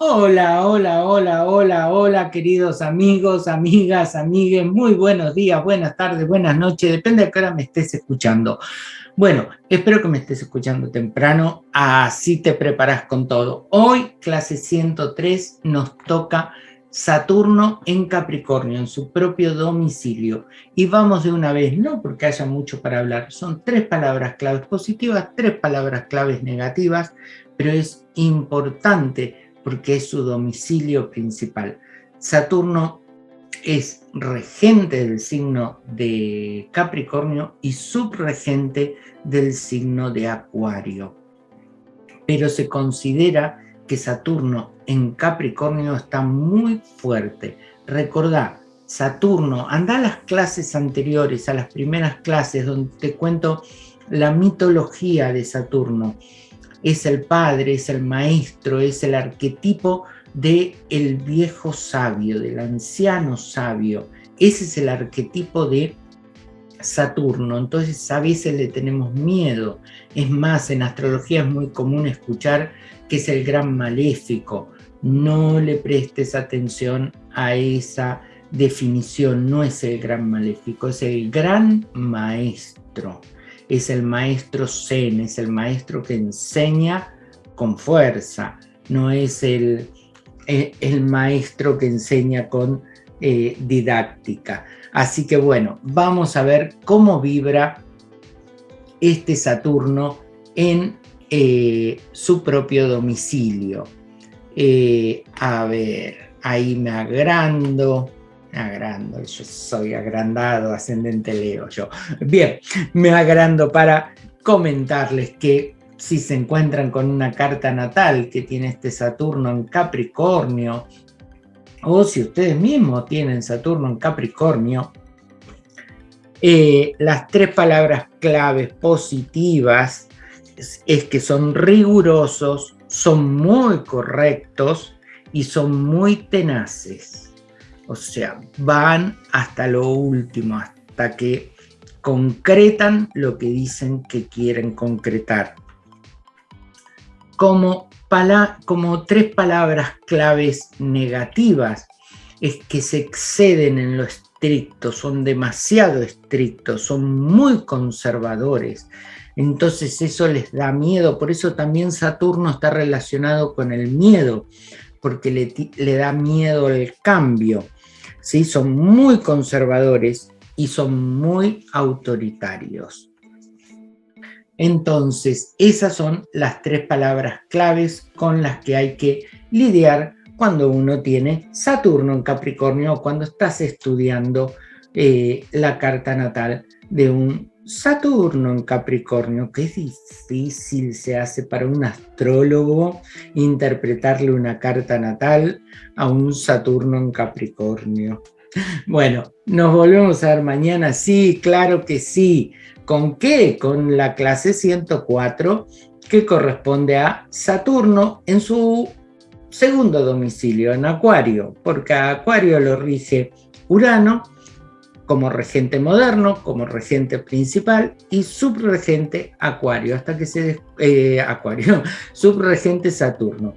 Hola, hola, hola, hola, hola, queridos amigos, amigas, amigues, muy buenos días, buenas tardes, buenas noches, depende de qué hora me estés escuchando. Bueno, espero que me estés escuchando temprano, así te preparas con todo. Hoy, clase 103, nos toca Saturno en Capricornio, en su propio domicilio. Y vamos de una vez, no porque haya mucho para hablar, son tres palabras claves positivas, tres palabras claves negativas, pero es importante porque es su domicilio principal. Saturno es regente del signo de Capricornio y subregente del signo de Acuario. Pero se considera que Saturno en Capricornio está muy fuerte. Recordá, Saturno, anda a las clases anteriores, a las primeras clases donde te cuento la mitología de Saturno es el padre, es el maestro, es el arquetipo del el viejo sabio, del anciano sabio. Ese es el arquetipo de Saturno, entonces a veces le tenemos miedo. Es más, en astrología es muy común escuchar que es el gran maléfico. No le prestes atención a esa definición, no es el gran maléfico, es el gran maestro es el maestro Zen, es el maestro que enseña con fuerza, no es el, eh, el, maestro que enseña con eh, didáctica. Así que bueno, vamos a ver cómo vibra este Saturno en eh, su propio domicilio. a ver, ahí me agrando agrando, yo soy agrandado, ascendente Leo yo. Bien, me agrando para comentarles que si se encuentran con una carta natal que tiene este Saturno en Capricornio, o si ustedes mismos tienen Saturno en Capricornio, eh, las tres palabras claves positivas es que son rigurosos, son muy correctos y son muy tenaces. O sea, van hasta lo último, hasta que concretan lo que dicen que quieren concretar. Como, tres palabras claves negativas, es que se exceden en lo estricto, son demasiado estrictos, son muy conservadores. Entonces eso les da miedo, por eso también Saturno está relacionado con el miedo, porque le, le da miedo el cambio son muy conservadores y son muy autoritarios. Entonces, esas son las tres palabras claves con las que hay que lidiar cuando uno tiene Saturno en Capricornio o cuando estás estudiando eh, la carta natal de un Saturno en Capricornio, qué difícil se hace para un astrólogo interpretarle una carta natal a un Saturno en Capricornio. Bueno, nos volvemos a ver mañana, sí, claro que sí. ¿Con qué? Con la clase 104 que corresponde a Saturno en su segundo domicilio, en Acuario, porque a Acuario lo rige Urano como regente moderno, como regente principal y subregente Acuario, hasta que. Eh, Acuario, subregente Saturno,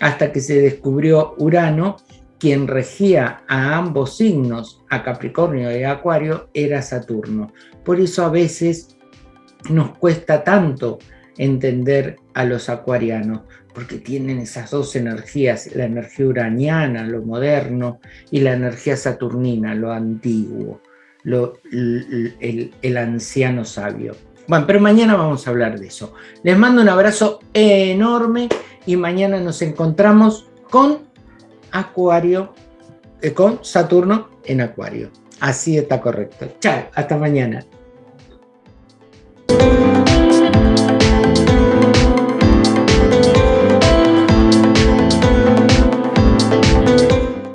hasta que se descubrió Urano, quien regía a ambos signos, a Capricornio y a Acuario, era Saturno. Por eso a veces nos cuesta tanto entender a los acuarianos, porque tienen esas dos energías, la energía uraniana, lo moderno, y la energía saturnina, lo antiguo el, anciano sabio. Bueno, pero mañana vamos a hablar de eso. Les mando un abrazo enorme y mañana nos encontramos con Acuario, eh, con Saturno en Acuario. Así está correcto. Chao, hasta mañana.